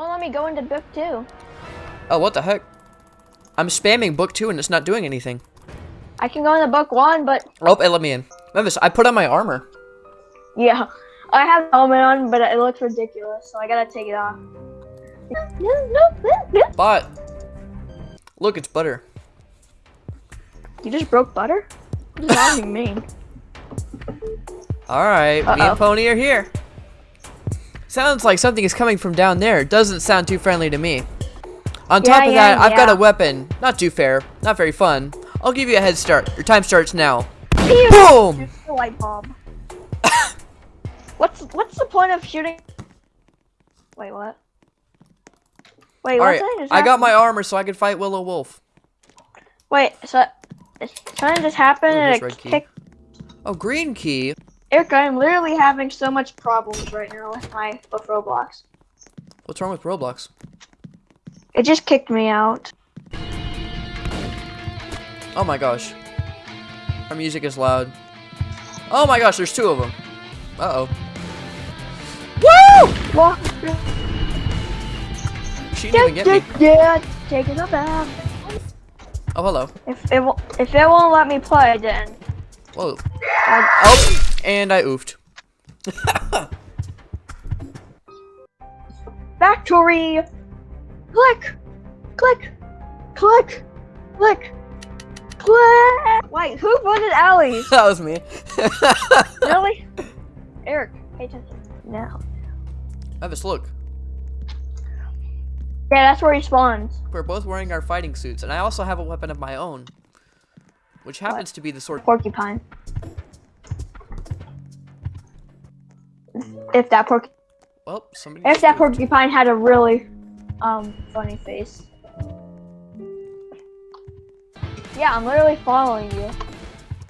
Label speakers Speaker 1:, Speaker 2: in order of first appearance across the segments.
Speaker 1: won't let me go into book two.
Speaker 2: Oh, what the heck? I'm spamming book two and it's not doing anything.
Speaker 1: I can go into book one, but
Speaker 2: Oh, it let me in. Memphis, I put on my armor.
Speaker 1: yeah, I have a helmet on, but it looks ridiculous, so I gotta take it off.
Speaker 2: But look, it's butter.
Speaker 1: You just broke butter? What does that even mean?
Speaker 2: All right, me
Speaker 1: Uh-oh.
Speaker 2: and Pony are here. Sounds like something is coming from down there. Doesn't sound too friendly to me. On
Speaker 1: Yeah,
Speaker 2: top of
Speaker 1: yeah,
Speaker 2: that, I've got a weapon. Not too fair. Not very fun. I'll give you a head start. Your time starts now.
Speaker 1: Pew!
Speaker 2: Boom!
Speaker 1: Light what's what's the point of shooting? Wait, what? Wait,
Speaker 2: All
Speaker 1: what's
Speaker 2: right? I got my armor so I can fight Willow Wolf.
Speaker 1: Wait, so something just happened
Speaker 2: Ooh,
Speaker 1: and it kicked.
Speaker 2: Oh, green key.
Speaker 1: Eric, I'm literally having so much problems right now with my with Roblox.
Speaker 2: What's wrong with Roblox?
Speaker 1: It just kicked me out.
Speaker 2: Oh my gosh. Our music is loud. Oh my gosh, there's two of them. Uh oh. Woo!
Speaker 1: Well,
Speaker 2: She didn't even get me.
Speaker 1: yeah, taking a bath.
Speaker 2: Oh, hello.
Speaker 1: If it if it won't let me play, then
Speaker 2: Whoa. Oh, and I oofed.
Speaker 1: factory. Click, click, click, click, click. Wait, who voted Allie?
Speaker 2: that was me.
Speaker 1: really? Eric, pay attention now.
Speaker 2: Evis, look.
Speaker 1: Yeah, that's where he spawns.
Speaker 2: We're both wearing our fighting suits, and I also have a weapon of my own. Which happens to be the sword.
Speaker 1: Porcupine. If that porc
Speaker 2: Well, somebody.
Speaker 1: if that porcupine had a really um funny face. Yeah, I'm literally following you.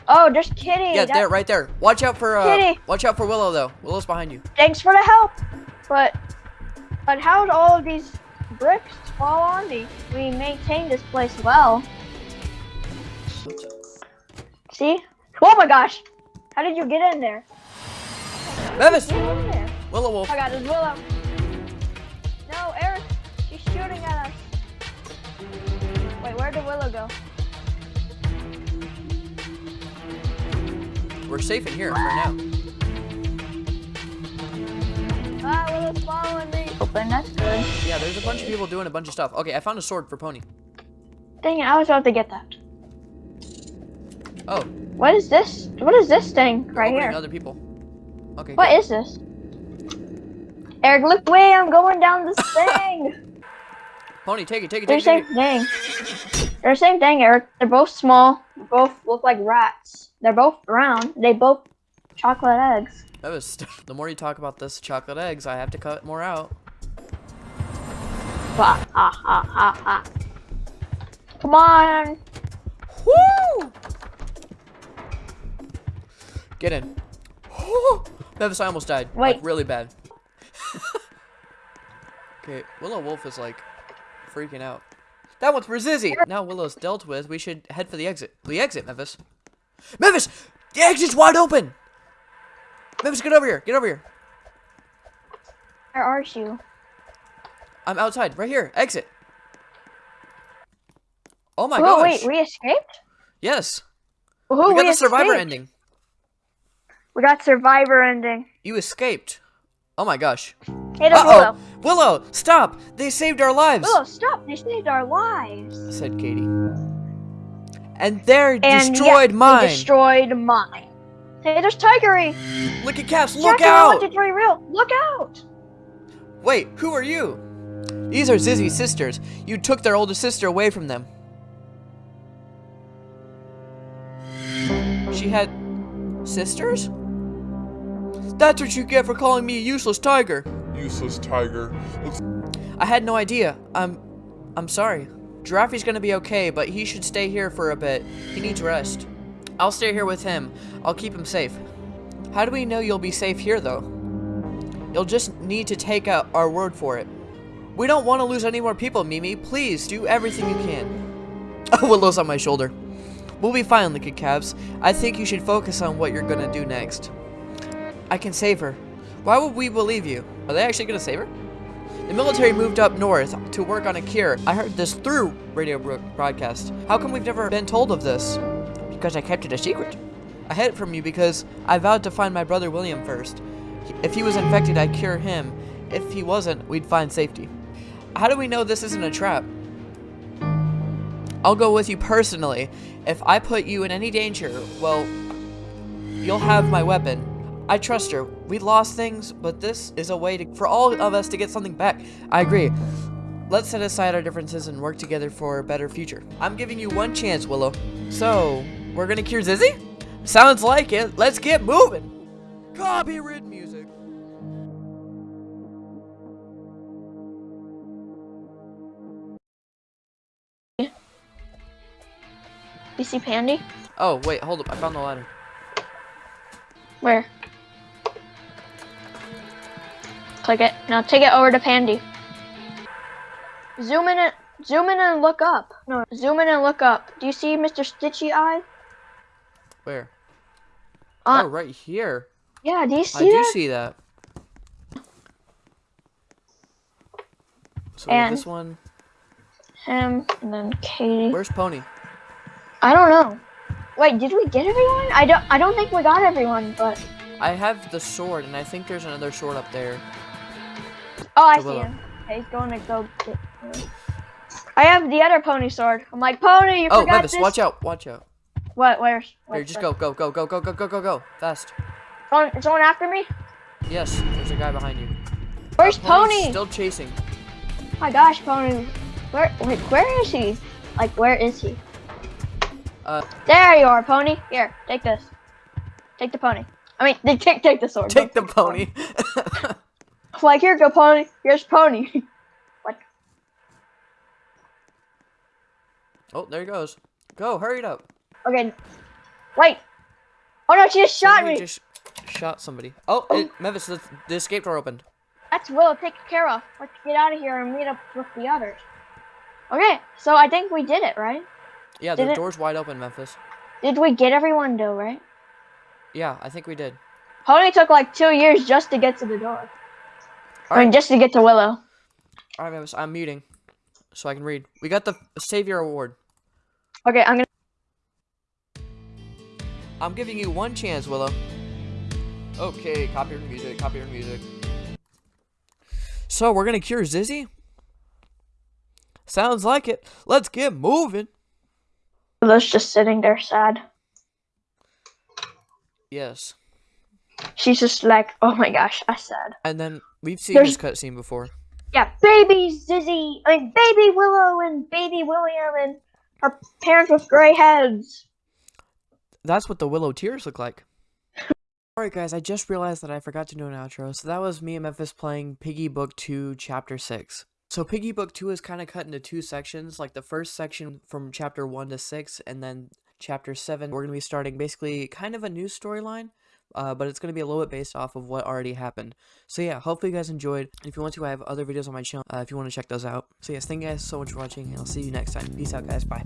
Speaker 1: Oh, there's Kitty.
Speaker 2: Yeah,
Speaker 1: That-
Speaker 2: there, right there. Watch out for uh,
Speaker 1: Kitty.
Speaker 2: watch out for Willow though. Willow's behind you.
Speaker 1: Thanks for the help. But but how did all of these bricks fall on me? We maintain this place well. See? Oh my gosh! How did you get in there?
Speaker 2: Bevis,
Speaker 1: Get in there.
Speaker 2: Willow Wolf.
Speaker 1: Oh my god, there's Willow. No, Eric, she's shooting at us. Wait, where did Willow go?
Speaker 2: We're safe in here for now.
Speaker 1: Ah, Willow's following me. Open, that's good.
Speaker 2: Yeah, there's a bunch of people doing a bunch of stuff. Okay, I found a sword for Pony.
Speaker 1: Dang it, I was about to get that.
Speaker 2: Oh,
Speaker 1: What is this? What is this thing right
Speaker 2: oh,
Speaker 1: here?
Speaker 2: other people. Okay.
Speaker 1: What
Speaker 2: good.
Speaker 1: is this? Eric, look way I'm going down this thing.
Speaker 2: Pony, take it, take it, take it.
Speaker 1: They're
Speaker 2: take
Speaker 1: the
Speaker 2: it.
Speaker 1: same
Speaker 2: Take it.
Speaker 1: thing. They're the same thing, Eric. They're both small. Both look like rats. They're both round. They both chocolate eggs.
Speaker 2: Bevis, the more you talk about this chocolate eggs, I have to cut more out.
Speaker 1: Ha ha ha ha ha. Come on.
Speaker 2: Get in. Bevis, I almost died. Like, really bad. okay, Willow Wolf is like freaking out. That one's for Zizzy. Now Willow's dealt with. We should head for the exit. The exit, Memphis. Memphis! The exit's wide open! Memphis, get over here. Get over here.
Speaker 1: Where are you?
Speaker 2: I'm outside. Right here. Exit. Oh my
Speaker 1: oh,
Speaker 2: gosh.
Speaker 1: wait, we escaped?
Speaker 2: yes. We got the survivor
Speaker 1: escaped?
Speaker 2: ending.
Speaker 1: We got survivor ending.
Speaker 2: You escaped. Oh my gosh.
Speaker 1: Hey,
Speaker 2: Uh-oh.
Speaker 1: Willow.
Speaker 2: Willow, stop! They saved our lives!
Speaker 1: Willow, stop! They saved our lives.
Speaker 2: said Katie. And they're
Speaker 1: And
Speaker 2: destroyed
Speaker 1: yeah,
Speaker 2: mine!
Speaker 1: They destroyed mine. Hey, there's Tigry.
Speaker 2: Look at Caps, look
Speaker 1: two,
Speaker 2: out!
Speaker 1: three, real. Look out.
Speaker 2: Wait, who are you? These are Zizzy's sisters. You took their older sister away from them. She had sisters? That's what you get for calling me a useless tiger.
Speaker 3: Useless tiger. Looks
Speaker 2: I had no idea. I'm I'm sorry. Giraffe's gonna be okay, but he should stay here for a bit. He needs rest. I'll stay here with him. I'll keep him safe. How do we know you'll be safe here, though? You'll just need to take out our word for it. We don't want to lose any more people, Mimi. Please, do everything you can. Oh, Willow's on my shoulder. We'll be fine, Liquid Cabs. I think you should focus on what you're gonna do next. I can save her. Why would we believe you? Are they actually gonna save her? The military moved up north to work on a cure. I heard this through radio broadcast. How come we've never been told of this? Because I kept it a secret. I hid it from you because I vowed to find my brother William first. If he was infected, I'd cure him. If he wasn't, we'd find safety. How do we know this isn't a trap? I'll go with you personally. If I put you in any danger, well, you'll have my weapon. I trust her. We lost things, but this is a way to, for all of us to get something back. I agree. Let's set aside our differences and work together for a better future. I'm giving you one chance, Willow. So, we're gonna cure Zizzy? Sounds like it. Let's get moving. Copyright music.
Speaker 1: You see Pandy?
Speaker 2: Oh, wait, hold up. I found the ladder.
Speaker 1: Where? Now take it over to Pandy. Zoom in and zoom in and look up. No, zoom in and look up. Do you see Mr. Stitchy Eye?
Speaker 2: Where?
Speaker 1: Uh,
Speaker 2: oh, right here.
Speaker 1: yeah. Do you see
Speaker 2: I
Speaker 1: see
Speaker 2: do
Speaker 1: that?
Speaker 2: see that. So
Speaker 1: And-
Speaker 2: this one.
Speaker 1: Him and then Katie.
Speaker 2: Where's Pony?
Speaker 1: I don't know. Wait, did we get everyone? I don't. I don't think we got everyone, but
Speaker 2: I have the sword, and I think there's another sword up there.
Speaker 1: Oh, I see him. Okay, he's going to go get. I have the other pony sword. I'm like, pony, you
Speaker 2: Oh,
Speaker 1: forgot
Speaker 2: Memphis,
Speaker 1: this.
Speaker 2: watch out, watch out.
Speaker 1: What? Where's?
Speaker 2: Here, just go, go, go, go, go, go, go, go, go, fast.
Speaker 1: Someone, is someone after me?
Speaker 2: Yes, there's a guy behind you.
Speaker 1: Where's Pony?
Speaker 2: Still chasing.
Speaker 1: my gosh, Pony. Where? Wait, where is he? Like, where is he?
Speaker 2: Uh,
Speaker 1: There you are, Pony. Here, take this. Take the pony. I mean, they take take the sword.
Speaker 2: take the pony.
Speaker 1: Like, here, go, Pony. Here's Pony. what?
Speaker 2: oh, there he goes. Go, hurry it up.
Speaker 1: Okay. Wait. Oh no, she just shot
Speaker 2: Somebody
Speaker 1: me.
Speaker 2: just shot somebody. Oh, it, oh. Memphis, the, the escape door opened.
Speaker 1: That's Willow taken care of. Let's get out of here and meet up with the others. Okay, so I think we did it, right?
Speaker 2: Yeah, the
Speaker 1: it-
Speaker 2: door's wide open, Memphis.
Speaker 1: Did we get everyone though, right?
Speaker 2: Yeah, I think we did.
Speaker 1: Pony took like two years just to get to the door. I mean, just to get to Willow.
Speaker 2: All right, I'm muting so I can read. We got the Savior Award.
Speaker 1: Okay, I'm gonna.
Speaker 2: I'm giving you one chance, Willow. Okay, copyright music, copyright music. So, we're gonna cure Zizzy? Sounds like it. Let's get moving.
Speaker 1: Willow's just sitting there sad.
Speaker 2: Yes.
Speaker 1: She's just like, oh my gosh, that's sad.
Speaker 2: And then, we've seen
Speaker 1: There's-
Speaker 2: this cutscene before.
Speaker 1: Yeah, baby Zizzy, I mean, baby Willow and baby William and our parents with gray heads.
Speaker 2: That's what the Willow tears look like. Alright guys, I just realized that I forgot to do an outro, so that was me and Memphis playing Piggy Book 2 Chapter 6. So Piggy Book 2 is kind of cut into two sections, like the first section from Chapter 1 to 6, and then Chapter 7, we're going to be starting basically kind of a new storyline, uh, but it's going to be a little bit based off of what already happened. So yeah, hopefully you guys enjoyed. If you want to, I have other videos on my channel uh, if you want to check those out. So yes, thank you guys so much for watching, and I'll see you next time. Peace out guys, bye.